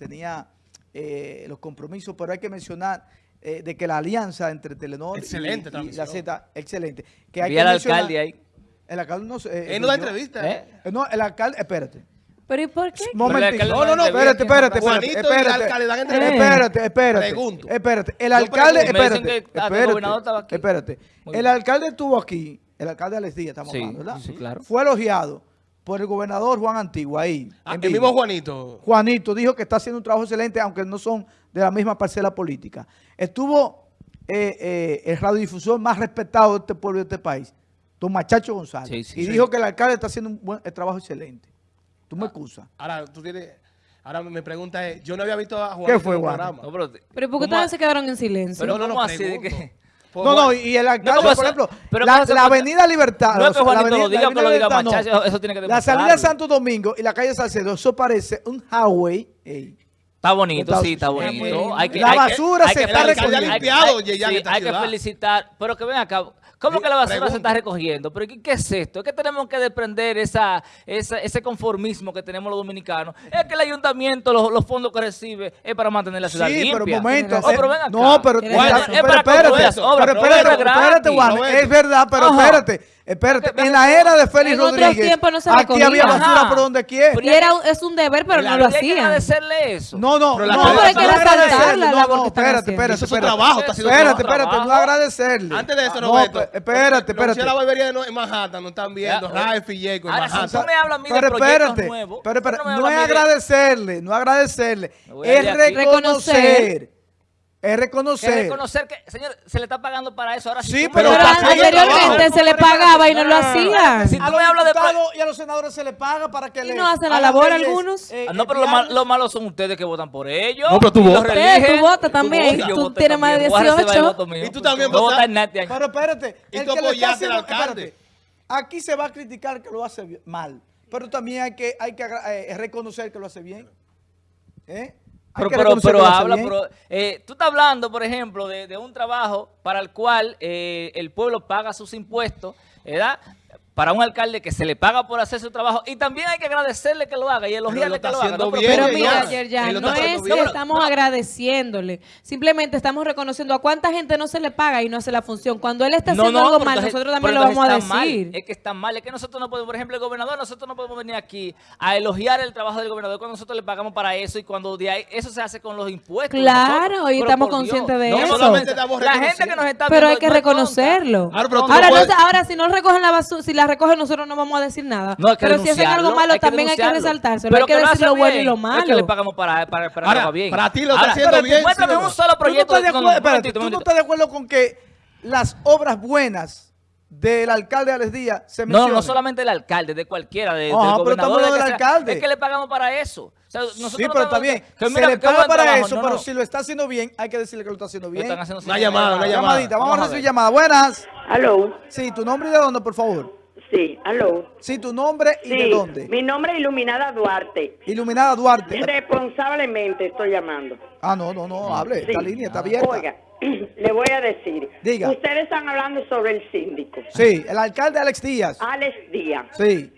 tenía eh, los compromisos, pero hay que mencionar eh, de que la alianza entre Telenor y- Excelente y, la. Z, excelente. Que hay Vi que al mencionar- alcalde ahí. El alcalde no sé. eh, Él no da yo- entrevista. ¿Eh? eh, No, el alcalde, espérate. ¿Pero y por qué? Momentito. No, no, espérate, espérate, espérate, Juanito y el espérate, alcalde dan espérate, entrevista. espérate, espérate, Pregunto. espérate. El alcalde, espérate, ah, el espérate, gobernador estaba aquí. espérate. El alcalde estuvo aquí, el alcalde Alex Díaz, estamos Sí, hablando, ¿verdad? sí, claro. Fue elogiado por el gobernador Juan Antigua ahí. Ah, en el mismo Juanito. Juanito dijo que está haciendo un trabajo excelente, aunque no son de la misma parcela política. Estuvo eh, eh, el radiodifusor más respetado de este pueblo y de este país, don Machacho González. Sí, sí, y sí. dijo que el alcalde está haciendo un buen el trabajo excelente. Tú me excusas. Ahora, tú tienes... Ahora mi pregunta es, yo no había visto a Juanito ¿Qué fue, Juan? No, pero, ¿Pero por qué ¿cómo ustedes se quedaron en silencio? Pero no, no, ¿cómo así de que- Pues, No, no, Juan- y el alcalde, No, por pero- ejemplo, pero la, ¿cómo se la avenida Libertad. No es que la lo diga, la que lo diga Libertad, no. Eso- tiene que La salida de. Santo Domingo y la calle Salcedo, eso parece un highway. ey. Está bonito, Está- sí, está bonito. Hay que, La hay que- basura hay se que está recogiendo. hay hay- sí, hay que felicitar. Pero que ven acá. ¿Cómo Sí, que la basura se está recogiendo? ¿Pero qué, qué es esto? Es que tenemos que desprender esa, esa- ese conformismo que tenemos los dominicanos. Es que el ayuntamiento, los, los fondos que recibe, es para mantener la ciudad Sí, limpia. pero un momento. Oh, pero eh, ven acá. no, pero, Es para espérate, obras, pero espérate, obras espérate, gratis. Juan, es verdad, pero Ajá. espérate, espérate. En la era de Félix En Rodríguez, no se aquí había basura Ajá. por donde quiera. Y era, un- es un deber, pero no lo hay que hacían. agradecerle eso. No, no, Pero no, la no, No, pero hay que agradecerle, la no, no, espérate, espérate, Eso es su espérate. trabajo, está haciendo Espérate, espérate, no agradecerle. Antes de eso, No, Roberto. espérate, Lo hacía la espérate. barbería de no- en Manhattan, no están viendo. Rafa y Jacob en Ahora, si Manhattan. tú me hablas a mí de Pero proyectos espérate, nuevos, pero espérate, no es agradecerle, no agradecerle, voy a es reconocer, es Que reconocer. que, señor, se le está pagando para eso. Ahora Sí, pero Pero anteriormente se le pagaba y no lo No, hacían. Si a tú los me hablas de... diputados y a los senadores se les paga para que ¿Y le no hacen la labor leyes, algunos? eh, Ah, no, pero lo, diarias. mal- lo malo son ustedes que votan por ellos. No, pero tú los votas. tú votas también. Tú tienes más de también. Voy a reservar el 18. voto mío. Y tú también votas. votas en este año. Pero espérate, Y tú le apoyaste al alcalde. aquí se va a criticar que lo hace mal, pero también hay que, hay que agra- eh, reconocer que lo hace bien. ¿Eh? Pero, pero, pero habla, pero, eh, tú estás hablando, por ejemplo, de, de un trabajo para el cual eh, el pueblo paga sus impuestos, ¿verdad? Para un alcalde que se le paga por hacer su trabajo y también hay que agradecerle que lo haga y elogiarle está que lo haga. haciendo ¿no? bien, Pero mira, Yerjan, lo no es que estamos agradeciéndole. Simplemente estamos reconociendo a cuánta gente no se le paga y no hace la función. Cuando él está haciendo algo mal, entonces- nosotros también lo vamos a mal. decir. Es que está mal. Es que nosotros no podemos, por ejemplo, el gobernador, nosotros no podemos venir aquí a elogiar el trabajo del gobernador cuando nosotros le pagamos para eso y cuando de ahí, eso se hace con los impuestos. Claro, nosotros. y Pero estamos Dios. conscientes de No eso. solamente Estamos La gente. Que nos está Pero hay que reconocerlo. Claro, pero ahora, no ahora, si no recogen la basura, si la recogen nosotros no vamos a decir nada. No, que pero si hacen algo malo, hay que también hay que resaltárselo. Pero hay que lo decir lo bueno y lo No es malo. que le pagamos para, para, para Ahora, que bien. para ti lo está Ahora, haciendo bien, Muéstrame sí, un solo ¿Tú no proyecto. ¿tú no estás de acuerdo con que las obras buenas del alcalde Alex Díaz se No, mencionen? no solamente el alcalde, de cualquiera, de, Ajá, del pero estamos gobernador. hablando de del sea. alcalde. Es que le pagamos para eso. O sea, nosotros Sí, no pero está bien. que Se mira, le paga para trabajo. eso, No, pero no. si lo está haciendo bien, hay que decirle que lo está haciendo bien. están haciendo Una llamada, una llamada. Llamadita, vamos, a Vamos a recibir llamada. Buenas. Aló, Sí, tu nombre y de dónde, por favor. Sí, aló. Sí, tu nombre y Sí, de dónde. mi nombre es Iluminada Duarte. Iluminada Duarte. Responsablemente estoy llamando. Ah, no, no, no, hable. Sí. Esta línea está abierta. Oiga, le voy a decir. Diga. Ustedes están hablando sobre el síndico, Sí, el alcalde Alex Díaz. Alex Díaz. Sí.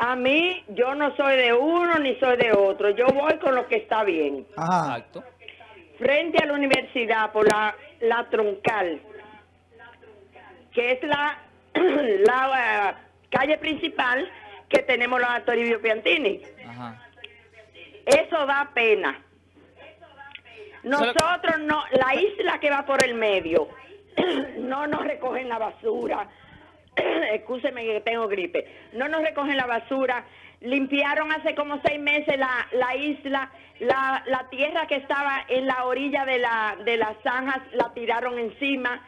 A mí, yo no soy de uno ni soy de otro. Yo voy con lo que está bien. Ajá. Exacto. Frente a la universidad, por la, la troncal, que es la, la calle principal que tenemos los Toribio Piantini. Ajá. Eso da pena. Nosotros no, la isla que va por el medio, no nos recogen la basura. Excúseme que tengo gripe. No nos recogen la basura. Limpiaron hace como seis meses la, la isla, la, la tierra que estaba en la orilla de, la, de las zanjas, la tiraron encima.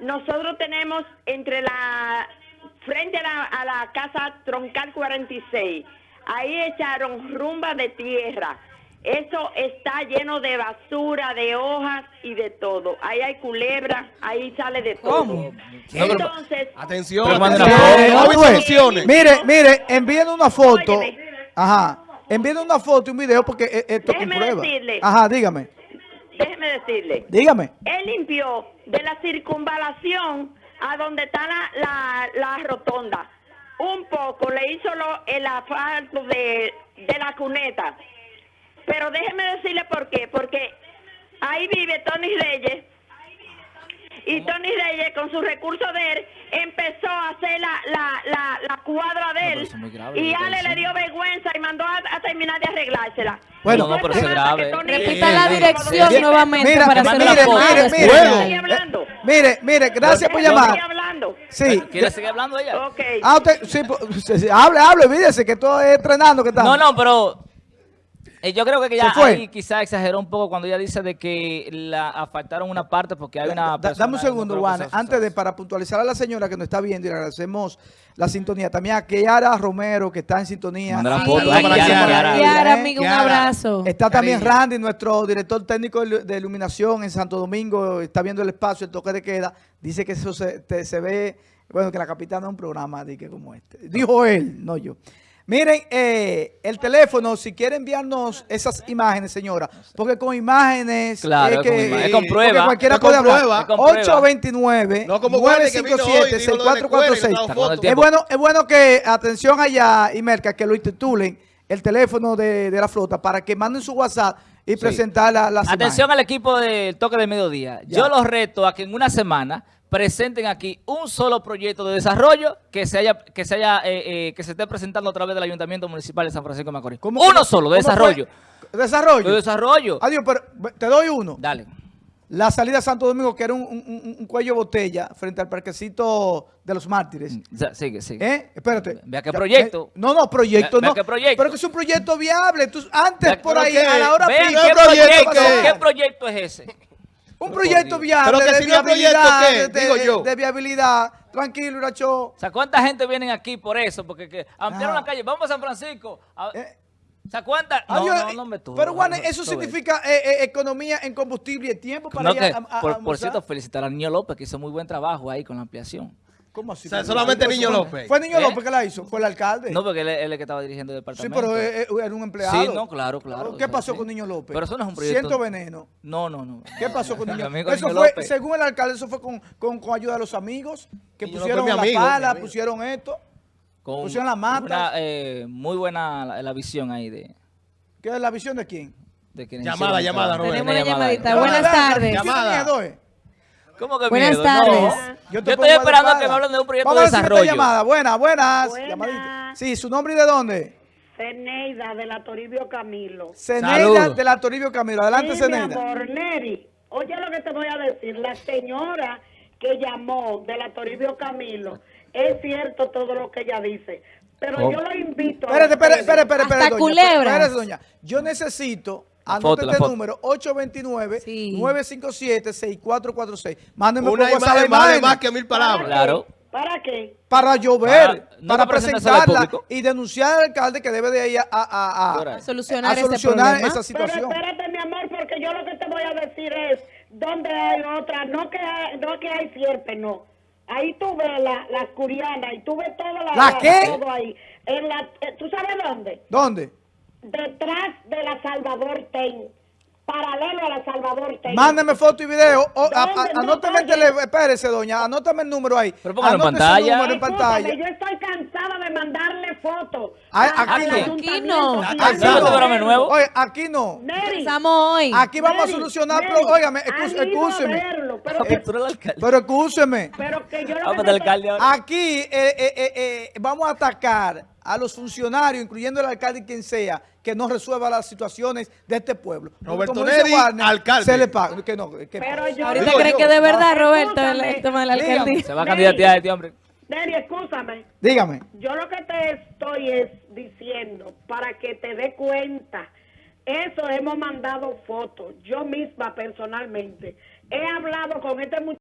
Nosotros tenemos entre la, frente a la, a la casa Troncal 46, ahí echaron rumba de tierra. Eso está lleno de basura, de hojas y de todo. Ahí hay culebra, ahí sale de todo. ¿Cómo? Entonces, Atención, Pero atención. Eh, No. Mire, mire, envíen una foto. Óyeme. Ajá. Envíen una foto y un video porque eh, esto Déjeme comprueba. decirle. Ajá, dígame. déjeme decirle, Dígame. él limpió de la circunvalación a donde está la, la, la rotonda. Un poco le hizo lo, el asfalto de, de la cuneta. Pero déjeme decirle por ahí vive Tony Reyes. Y Tony Reyes, con sus recursos de él, empezó a hacer la, la, la, la cuadra de él. grave y Ale le dio vergüenza y mandó a, a terminar de arreglársela. Bueno, No, no, pero eso es grave. Repita la dirección nuevamente mira, para hacer la Mire. Mire, mire, gracias por Estoy llamar. hablando. Sí. ¿Quiere seguir hablando ella? Ok. Ah, usted, sí, pues, sí, sí, hable, hable, olvídese que todo es entrenando que está. No, no, pero yo creo que ya ahí quizá exageró un poco cuando ella dice de que la afectaron una parte porque hay una Da- dame un segundo, no Juan. Antes de, para puntualizar a la señora que nos está viendo y le agradecemos la sintonía. También a Kiara Romero, que está en sintonía. Sí, foto, para Kiara, Kiara, Kiara. ¿eh? Kiara, amigo, un abrazo. Está también Cariño. Randy, nuestro director técnico de iluminación en Santo Domingo, está viendo el espacio, el toque de queda. Dice que eso se, te- se ve, bueno, que la capitana es un programa de que como este. Dijo él, no yo. Miren, eh, el teléfono, si quiere enviarnos esas imágenes, señora, porque con imágenes Claro, es que, con es con prueba. cualquiera Es con puede hablar. prueba. Es con prueba. 829 No como Guardia que vino hoy, dijo lo de la escuela, 6446 que estaba Sacando el foto. es tiempo. bueno, es bueno que, atención allá, y Merca, que lo intitulen el teléfono de, de la flota para que manden su WhatsApp y presentar la- las Atención imágenes. al equipo del toque de mediodía. Ya. Yo los reto a que en una semana presenten aquí un solo proyecto de desarrollo que se haya que se haya eh, eh, que se esté presentando a través del Ayuntamiento Municipal de San Francisco de Macorís. ¿Cómo- Uno cómo- solo de desarrollo. fue? Desarrollo. De desarrollo. Adiós, pero te doy uno. Dale. La salida a Santo Domingo, que era un, un- un- cuello de botella frente al parquecito de los mártires. Ya, sigue, sigue. ¿Eh? Espérate. Vea qué proyecto. No, no, proyecto Vea- vea no. qué proyecto. Pero que es un proyecto viable. Tú, antes, Vea- por ahí, a la hora Vean qué proyecto qué proyecto es ese. Un proyecto viable Pero que de si proyecto, viabilidad, ¿qué? de, Digo yo. de viabilidad. Tranquilo, Iracho. O sea, ¿cuánta gente vienen aquí por eso? Porque que ampliaron Ah. la calle. Vamos a San Francisco. A- Eh, o sea, ¿cuánta? No, Adiós, no, eh, no me tú. pero Juan, no, eso significa eh, eh, economía en combustible y tiempo para No, ir que, a- a- a por, por cierto, felicitar al niño López que hizo muy buen trabajo ahí con la ampliación. ¿Cómo así? O sea, solamente Fue- Niño López. Fue Niño ¿Eh? López que la hizo, fue el alcalde. No, porque él, él es el que estaba dirigiendo el sí, departamento. pero eh, eh, era un empleado. Sí, no, claro, claro. ¿Qué o sea, pasó sí. con Niño López? Pero eso no es un proyecto. Siento veneno. No, no, no. ¿Qué pasó con Niño amigo Eso fue, López. según el alcalde, eso fue con, con, con ayuda de los amigos, que Niño pusieron López, la mi amigo, mi pala, pusieron esto. Con pusieron la mata. una, eh, muy buena la, la visión ahí de, ¿Qué es la visión de quién? de quienes Llamada, llamada. Roberto. Tenemos una llamadita. Buenas tardes. ¿tiene Llamada. ¿Cómo que Buenas miedo? tardes. No. Yo estoy esperando pana. que me hablen de un proyecto Vamos a de desarrollo. llamada. Buenas, buenas. Sí, ¿su nombre y de dónde? Ceneida de la Toribio Camilo. Ceneida de la Toribio Camilo. Adelante, Sí, mi Ceneida. amor, Neri, oye lo que te voy a decir. La señora que llamó de la Toribio Camilo, es cierto todo lo que ella dice, pero Oh. yo lo invito a Espérate, espérate, espérate, espérate, doña. Espérate, doña. Yo necesito, La la este foto. número, 829-957-6446. Mándenme por Una WhatsApp imagen la más que mil palabras. Claro. ¿Para qué? para llover, Para- no para presentarla y denunciar al alcalde que debe de ir a, a- a- a Solucionar, este solucionar esa Pero situación. espérate, mi amor, porque yo lo que te voy a decir es, ¿dónde hay otra? No que hay, no que hay sierpe, no. Ahí tú ves la, las curianas y tú ves toda la... ¿La qué? Todo ahí. En la, eh, ¿Tú sabes dónde? ¿Dónde? Detrás de la Salvador Ten. Paralelo a la Salvador Ten. Mándeme foto y video. O, a- a- anótame el. Espérese, doña. Anótame el número ahí. Pero póngalo en pantalla. número en pantalla. yo estoy cansada de mandarle fotos. A- aquí no. Aquí y no. a Aquí no. nuevo. Oye, aquí no. Hoy. Aquí vamos a Neri, solucionar. Neri, Pero, óigame, a excúseme. Pero, que yo lo Vamos que al te- alcalde ahora. Aquí eh, eh, eh, vamos a atacar a los funcionarios, incluyendo el alcalde y quien sea, que no resuelva las situaciones de este pueblo. Roberto Neri, Warner, alcalde. Se le paga. Que no, que Pero yo- Ahorita yo. que de verdad, Roberto, el, el tema de la Dígame. alcaldía. Se va a candidatear este hombre. Neri, escúchame. Dígame. Yo lo que te estoy es diciendo para que te dé cuenta. Eso hemos mandado fotos, yo misma personalmente. He hablado con este muchacho.